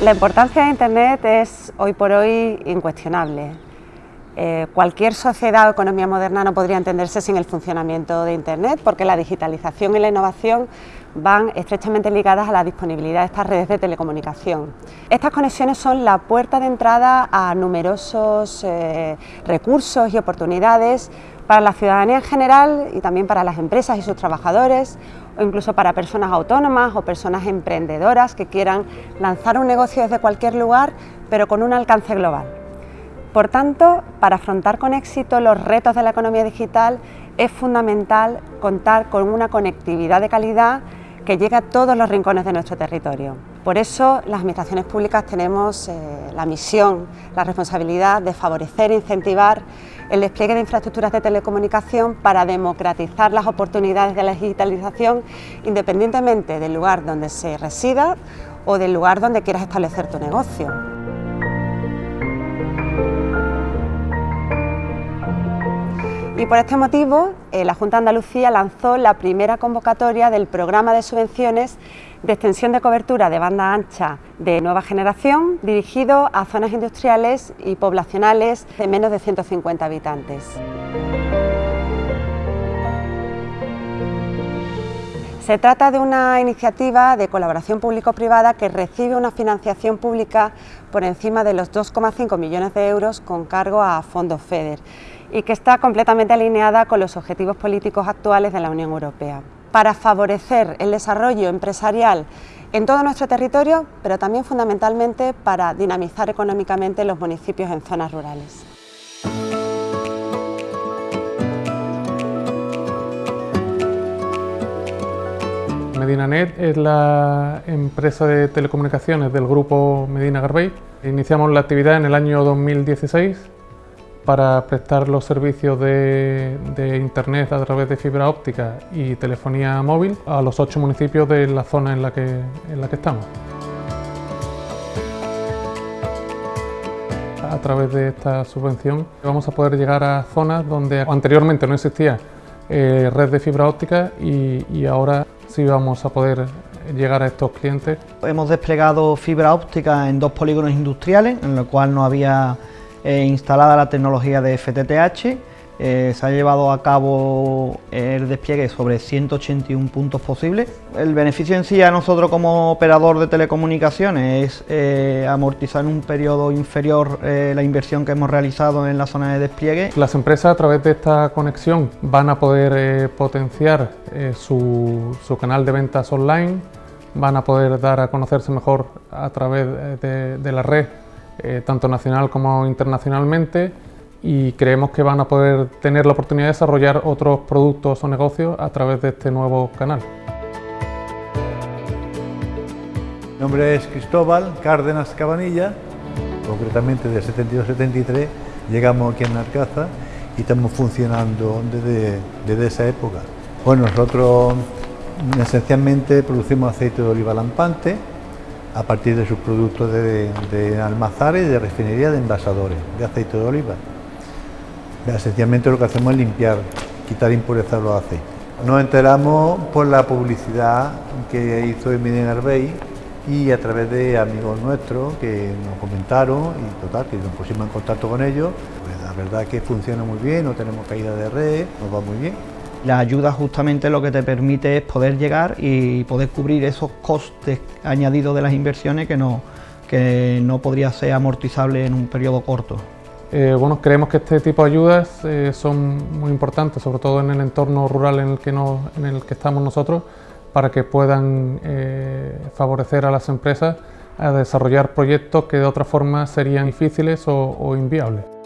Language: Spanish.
La importancia de Internet es hoy por hoy incuestionable. Eh, cualquier sociedad o economía moderna no podría entenderse sin el funcionamiento de Internet porque la digitalización y la innovación van estrechamente ligadas a la disponibilidad de estas redes de telecomunicación. Estas conexiones son la puerta de entrada a numerosos eh, recursos y oportunidades para la ciudadanía en general y también para las empresas y sus trabajadores o incluso para personas autónomas o personas emprendedoras que quieran lanzar un negocio desde cualquier lugar pero con un alcance global. Por tanto, para afrontar con éxito los retos de la economía digital es fundamental contar con una conectividad de calidad que llegue a todos los rincones de nuestro territorio. Por eso las administraciones públicas tenemos eh, la misión, la responsabilidad de favorecer e incentivar el despliegue de infraestructuras de telecomunicación para democratizar las oportunidades de la digitalización independientemente del lugar donde se resida o del lugar donde quieras establecer tu negocio. Y por este motivo, eh, la Junta de Andalucía lanzó la primera convocatoria del programa de subvenciones de extensión de cobertura de banda ancha de nueva generación, dirigido a zonas industriales y poblacionales de menos de 150 habitantes. Se trata de una iniciativa de colaboración público-privada que recibe una financiación pública por encima de los 2,5 millones de euros con cargo a fondos FEDER y que está completamente alineada con los objetivos políticos actuales de la Unión Europea, para favorecer el desarrollo empresarial en todo nuestro territorio, pero también fundamentalmente para dinamizar económicamente los municipios en zonas rurales. MedinaNet es la empresa de telecomunicaciones del grupo Medina Garbey. Iniciamos la actividad en el año 2016 para prestar los servicios de, Internet a través de fibra óptica y telefonía móvil a los ocho municipios de la zona en la que, estamos. A través de esta subvención vamos a poder llegar a zonas donde anteriormente no existía eh, red de fibra óptica y, y ahora sí vamos a poder llegar a estos clientes. Hemos desplegado fibra óptica en dos polígonos industriales, en los cual no había eh, instalada la tecnología de FTTH, eh, se ha llevado a cabo el despliegue sobre 181 puntos posibles. El beneficio en sí a nosotros como operador de telecomunicaciones es eh, amortizar en un periodo inferior la inversión que hemos realizado en la zona de despliegue. Las empresas a través de esta conexión van a poder potenciar su, canal de ventas online, van a poder dar a conocerse mejor a través de la red eh, tanto nacional como internacionalmente y creemos que van a poder tener la oportunidad de desarrollar otros productos o negocios a través de este nuevo canal. Mi nombre es Cristóbal Cárdenas Cabanilla, concretamente de 72-73 llegamos aquí en Narcaza y estamos funcionando desde, desde esa época. Bueno, nosotros esencialmente producimos aceite de oliva lampante, a partir de sus productos de, de almazares, de refinería, de envasadores, de aceite de oliva. Esencialmente lo que hacemos es limpiar, quitar impurezas de los aceites. Nos enteramos por la publicidad que hizo Emilien Arbey y a través de amigos nuestros que nos comentaron y total, que nos pusimos en contacto con ellos. Pues la verdad es que funciona muy bien, no tenemos caída de red, nos va muy bien. La ayuda justamente lo que te permite es poder llegar y poder cubrir esos costes añadidos de las inversiones que no, que no podría ser amortizable en un periodo corto. Eh, bueno, creemos que este tipo de ayudas eh, son muy importantes, sobre todo en el entorno rural en el que, en el que estamos nosotros, para que puedan eh, favorecer a las empresas a desarrollar proyectos que de otra forma serían difíciles o inviables.